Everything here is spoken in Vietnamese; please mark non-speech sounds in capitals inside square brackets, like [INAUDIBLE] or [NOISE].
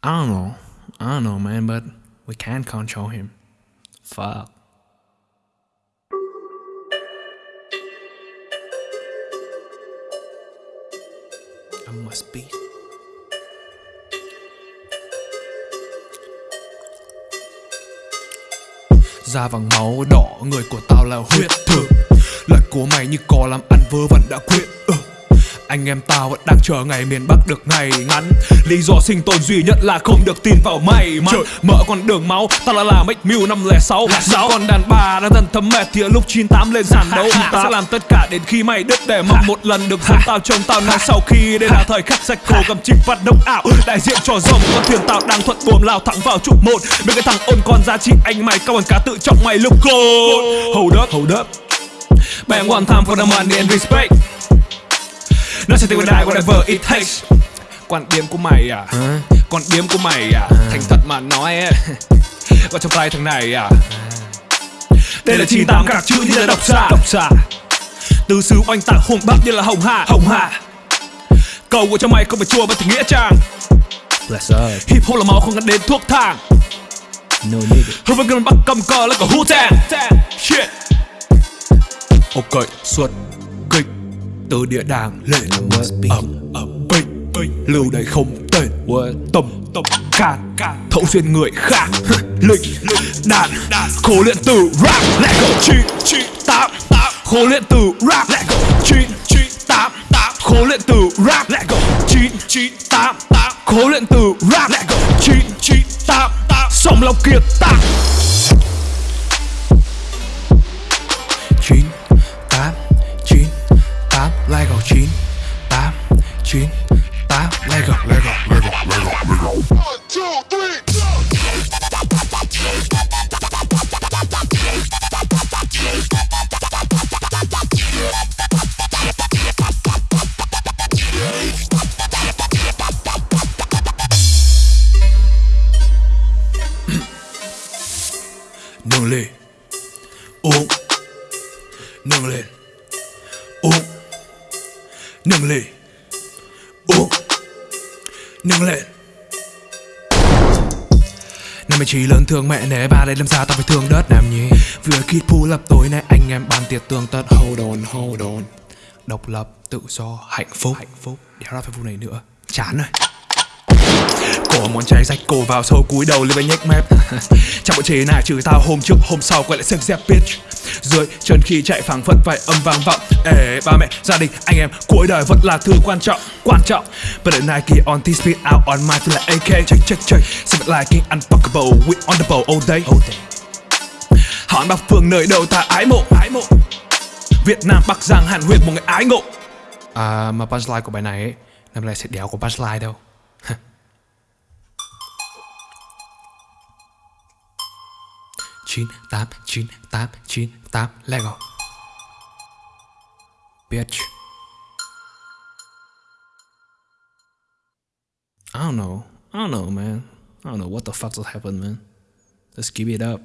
I don't know. I don't know, man, but we can't control him. Fuck. I must be. Da vàng máu đỏ, người của tao là huyết thực Lời của mày như cò làm ăn vớ vẩn đã quyết ừ. Anh em tao vẫn đang chờ ngày miền Bắc được ngày ngắn. Lý do sinh tồn duy nhất là không được tin vào may mắn. Mở con đường máu, tao là làm Make Mew 506 Giáo con đàn bà đang dần thấm mệt thì lúc 98 lên sàn đấu. Tao sẽ làm tất cả đến khi mày đứt để mong một lần được dẫn tao trông tao nói sau khi Đây là thời khắc sạch khổ cầm chinh phát động ảo. Đại diện cho dòng con thuyền tao đang thuận buồm lao thẳng vào trục một. Bên cái thằng ôn con giá trị anh mày cao bằng cá tự trọng mày lúc cô Hold up, hold up. Bang one time for the money and respect nó sẽ take die whatever it takes Quan điểm của mày à? Quan điểm của mày à? Thành thật mà nói Có [LAUGHS] trong tay thằng này à. Đây là 98 các chữ như là độc xạ. Độc xạ. Từ xứ oanh tạc hùng bắc như là hồng hạ. Hồng hạ. Câu của cho mày không phải chua mà tình nghĩa trang. Bless up. Hip hop là máu không gắn đến thuốc thang. No nigga. Hương vẫn gần bắt cầm cờ là cả hú tang. Shit. Ok, xuất từ địa đàng lên ẩm ẩm bình bình lưu đây không tên. Tâm tâm can thấu xuyên người khác. Lịch đàn khổ luyện từ rap lại go. Chi chi tám khổ luyện từ rap lại go. Chi chi tám khổ luyện từ rap lại go. Chi chi tám khổ luyện từ rap lại go. Chi chi tám song lòng kiệt tác chín tám lại go lại go lại go lại go lại go. One, two, three, nâng lên. Uống nâng lên. Uống nâng lên nâng lên. Năm chỉ lớn thương mẹ nể ba đây làm sao tao phải thương đất làm nhỉ? Vừa kít pull up tối nay anh em bàn tiệc tương tất. Hold on, hold on. Độc lập, tự do, hạnh phúc. Hạnh phúc. Đéo ra phải vụ này nữa. Chán rồi Cổ món chai rách cổ vào sâu cúi đầu lên bên nhếch mép. [LAUGHS] Trong bộ chế này trừ tao hôm trước hôm sau quay lại xem dép bitch. Dưới chân khi chạy phẳng phất phải âm vang vọng. Ê ba mẹ gia đình anh em cuối đời vẫn là thứ quan trọng quan trọng. But the Nike on this speed out on my feel like AK check check check. Xem it like unfuckable we on the ball all day. All day. Hỏi Bắc Phương nơi đâu ta ái mộ? Ái mộ. Việt Nam Bắc Giang Hàn Huyết một người ái ngộ. À mà punchline của bài này ấy Năm nay sẽ đéo có punchline đâu chín tám chín tám chín tám let go bitch I don't know. I don't know man. I don't know what the fuck just happened man. Let's give it up